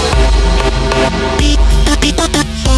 「ピッタピタタ